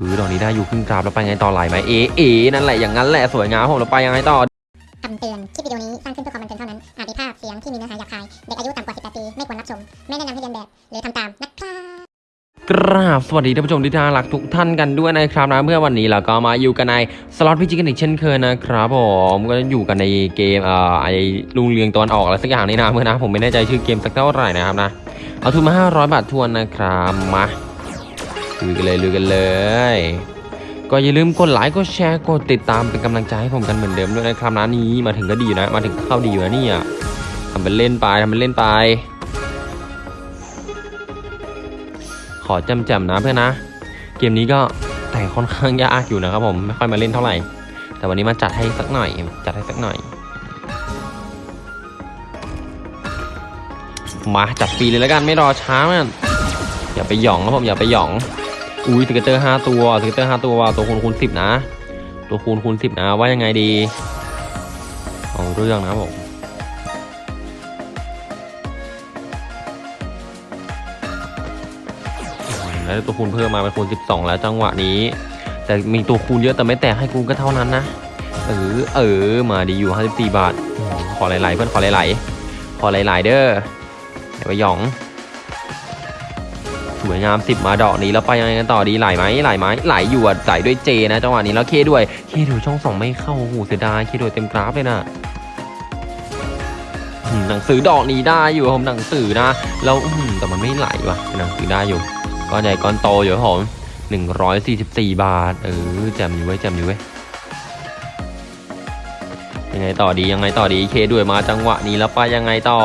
หรือดอกนี้ได้อยู่ครึ่งกราฟแล้วไปไงต่อไหลไหมเอเอนั่นแหละอย่างนั้นแหละสวยงามผมแล้วไปยังไงต่อคำเตือน คลิปวิดีโอนี้สร้างขึ้นเพื่อความบันเทิงเท่านั้น อาจมีภาพเสียงที่มีเนื้อหาหยาบคาย เด็กอายุต่ำกว่า 18 ปี ไม่ควรรับชม ไม่แนะนำให้เรียนแบบ หรือทำตามนะครับกราบสวัสดีท่านผู้ชมที่น่ารักทุกท่านกันด้วยนะครับนะเมื่อวันนี้เราก็มาอยู่กันในสล็อตพิจิกันอีกเช่นเคยนะครับผมก็อยู่กันในเกมเอ่อไอลุงเรืองตอนออกอะไรสักอย่างนี่นะเมื่อนะผมไม่แน่ใจชื่อเกมสักเท่าไหร่นะครับนะเอาทุนมา 500 บาททวนนะครับมา ลุยกันเลยลุยกันเลย ก็อย่าลืมกดไลค์กดแชร์กดติดตามเป็นกำลังใจให้ผมกันเหมือนเดิมด้วยนะครับนะนี้มาถึงก็ดีนะ มาถึงเข้าดีอยู่นะเนี่ยทำเป็นเล่นไปทำเป็นเล่นไป ขอจำจำนะเพื่อนนะ เกมนี้ก็แต่ค่อนข้างยากอยู่นะครับผมไม่ค่อยมาเล่นเท่าไหร่ แต่วันนี้มาจัดให้สักหน่อยจัดให้สักหน่อยมาจัดฟรีเลยแล้วกันไม่รอช้ามันอย่าไปหยองนะผมอย่าไปหยอง อุ้ยสเกตเตอร์ห้าตัวสเกตเตอร์ห้าตัวตัวคูณคูณสิบนะ ตัวคูณคูณสิบนะว่ายังไงดีเอาเรื่องนะผมแล้วตัวคูณเพิ่มมาเป็นคูณ12แล้วจังหวะนี้ แต่มีตัวคูณเยอะแต่ไม่แตกให้กูก็เท่านั้นนะเออเออมาดีอยู่54บาท ขอหลายๆเพื่อนขอหลายๆขอหลายๆเด้อไปหยอง สวยงาม 10 มาดอกนี้แล้วไปยังไงกันต่อดีไหลไหมไหลไหมไหลอยู่อะไหลด้วยเจนะจังหวะนี้แล้วเคด้วยเคด้วยช่องสองไม่เข้าโอ้โหเสียดายเคด้วยเต็มกราฟเลยนะหนังสือดอกนี้ได้อยู่ผมหนังสือนะแล้วแต่มันไม่ไหลว่ะหนังสือได้อยู่ก้อนใหญ่ก้อนโตอยู่ผมหนึ่งร้อยสี่สิบสี่บาท เออแจมอยู่เว้แจมอยู่เว้ ยังไงต่อดียังไงต่อดีเคด้วยมาจังหวะนี้แล้วไปยังไงต่อ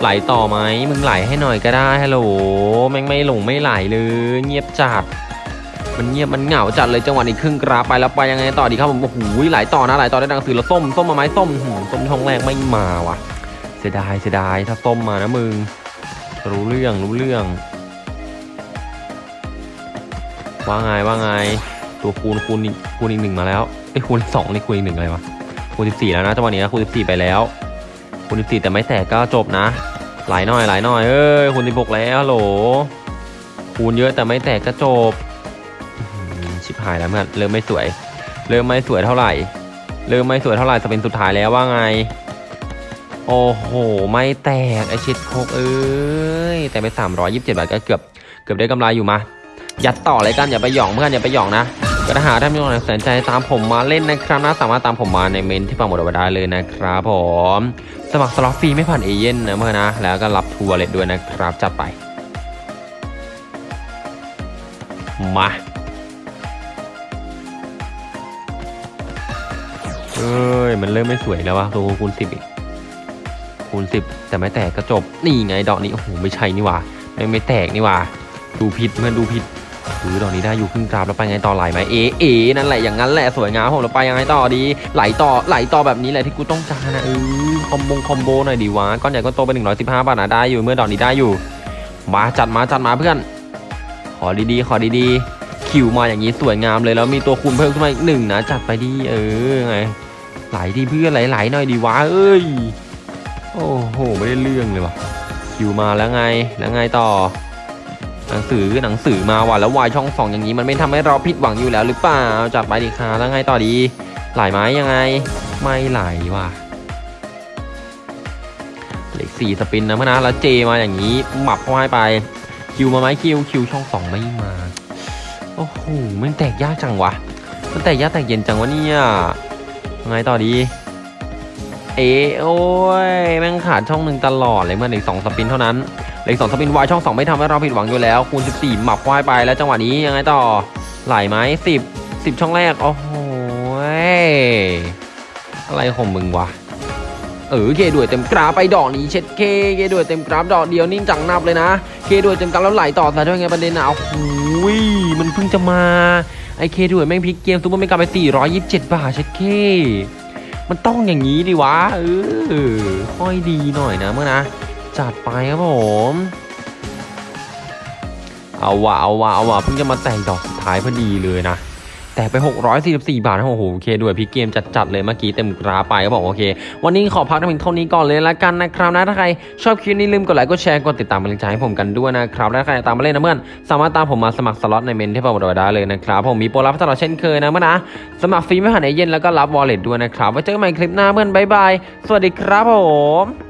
ไหลต่อไหมมึงไหลให้หน่อยก็ได้ฮัลโหลแม่งไม่หลงไม่ไหลเลยเงียบจัดมันเงียบมันเหงาจัดเลยจังหวะนี้ครึ่งกราไปแล้วไปยังไงต่อดีครับผมโอ้โหไหลต่อนะไหลต่อได้ดังสือแล้วส้มส้มมาไหมส้มส้มช่องแรกไม่มาว่ะ เสียดายเสียดายถ้าส้มมานะมึงรู้เรื่องรู้เรื่อง ว่าไงว่าไงตัวคูณคูณอีกคูณอีกหนึ่งมาแล้วไอ้คูณสองนี่คูณอีกหนึ่งอะไรวะ คูณสิบสี่แล้วนะจังหวะนี้นะคูณสิบสี่ไปแล้วคูณสิบสี่แต่ไม่แตกก็จบนะ หลายหน่อยหลายหน่อยเอ้ยคูณสิบหกแล้วโหลคูณเยอะแต่ไม่แตกก็จบชิบหายแล้วเพื่อนเริ่มไม่สวย เริ่มไม่สวยเท่าไหร่ เริ่มไม่สวยเท่าไหร่จะเป็นสุดท้ายแล้วว่าไง โอ้โห ไม่แตกไอชิดโคกเอ้ยแต่ไปสามร้อยยี่สิบเจ็ดบาทก็เกือบเกือบได้กำไรอยู่มา จัดต่อเลยกันอย่าไปหยองเพื่อนอย่าไปหยองนะ ก็ถ้าหาท่านผู้ชมสนใจตามผมมาเล่นนะครับนะสามารถตามผมมาในเมนต์ที่ปักหมุดเอาไว้ได้เลยนะครับผมสมัครสล็อตฟรีไม่ผ่านเอเย่นนะเพื่อนะ แล้วก็รับทัวร์เลยด้วยนะครับจัดไป มาเอ้ย มันเริ่มไม่สวยแล้ววะตัวคูณสิบอีกคูณสิบแต่ไม่แตกก็จบ นี่ไงดอกนี้ โอ้โห ไม่ใช่นี่ว่าไม่ไม่แตกนี่ว่า ดูผิดเพื่อนดูผิด หรือดอกนี้ได้อยู่ครึ่งกราฟแล้วไปไงต่อไหลไหมเอเอนั่นแหละอย่างนั้นแหละสวยงามผมแล้วไปยังไงต่อดี ไหลต่อไหลต่อแบบนี้แหละที่กูต้องการนะเออคอมโบคอมโบหน่อยดีวะก้อนใหญ่ก้อนโตเป็นหนึ่งร้อยสิบห้าบาทนะได้อยู่เมื่อดอกนี้ได้อยู่ มาจัดมาจัดมาเพื่อน ขอดีๆ ขอดีๆ คิวมาอย่างนี้สวยงามเลยแล้วมีตัวคูณเพิ่มขึ้นมาอีกหนึ่งนะจัดไปดีเออไงไหลดีเพื่อนไหลๆหน่อยดีวะเอ้ยโอ้โหไม่ได้เรื่องเลยวะคิวมาแล้วไงแล้วไงต่อ หนังสือหนังสือมาว่ะแล้ววายช่องสองอย่างนี้มันไม่ทำให้เราผิดหวังอยู่แล้วหรือเปล่าจัดไปดีค่ะแล้วไงต่อดีไหลไหมยังไง ไม่ไหลว่ะเหล็กสี่สปินนะพนะแล้วเจมาอย่างนี้หมับเข้าให้ไป คิวมาไหมคิวคิวช่องสองไม่มาโอ้โหมันแตกยากจังวะมันแตกยากแตกเย็นจังวะเนี่ยยังไงต่อดี เอโอ้ยแม่งขาดช่องหนึ่งตลอดเลยเมื่อเหล็กสองสปินเท่านั้น เลขสองสปินวายช่องสองไม่ทำให้เราผิดหวังอยู่แล้ว คูณ 14 หมับควายไปแล้วจังหวะนี้ยังไงต่อ ไหลไหมสิบสิบช่องแรก โอ้โหอะไรของมึงวะ เออเคด้วยเต็มกราไปดอกนี้เช็ดเคเคด้วยเต็มกราดอกเดียวนิ่งจังนับเลยนะเคด้วยเต็มกราแล้วไหลต่อแต่ด้วยไงประเด็นอะโอ้โหยมันเพิ่งจะมาไอเคด้วยแม่งพลิกเกมซูเปอร์เมกาไป 427 บาทเช็ดเคมันต้องอย่างนี้ดิวะเออค่อยดีหน่อยนะเมื่อนะ จัดไปครับผมเอาวะเอาวะเอาวะเพิ่งจะมาแต่งดอกสุดท้ายพอดีเลยนะแต่ไป 644 บาทโอ้โหโอเคด้วยพี่เกมจัดๆเลยเมื่อกี้เต็มกราไปก็บอกโอเค วันนี้ขอพักเพียงเท่านี้ก่อนเลยละกันนะครับนะถ้าใครชอบคลิปนี้ลืมกดไลค์กดแชร์กดติดตามกำลังใจให้ผมกันด้วยนะครับและใครตามมาเล่นนะเพื่อนสามารถตามผมมาสมัครสล็อตในเมนต์ที่ผมบอกไว้ได้เลยนะครับผมมีโปรลับตลอดเช่นเคยนะเพื่อนะสมัครฟรีไม่ผ่านเอเย่นแล้วก็รับ wallet ด้วยนะครับไว้เจอกันใหม่คลิปหน้าเพื่อนบ๊ายบายสวัสดีครับผม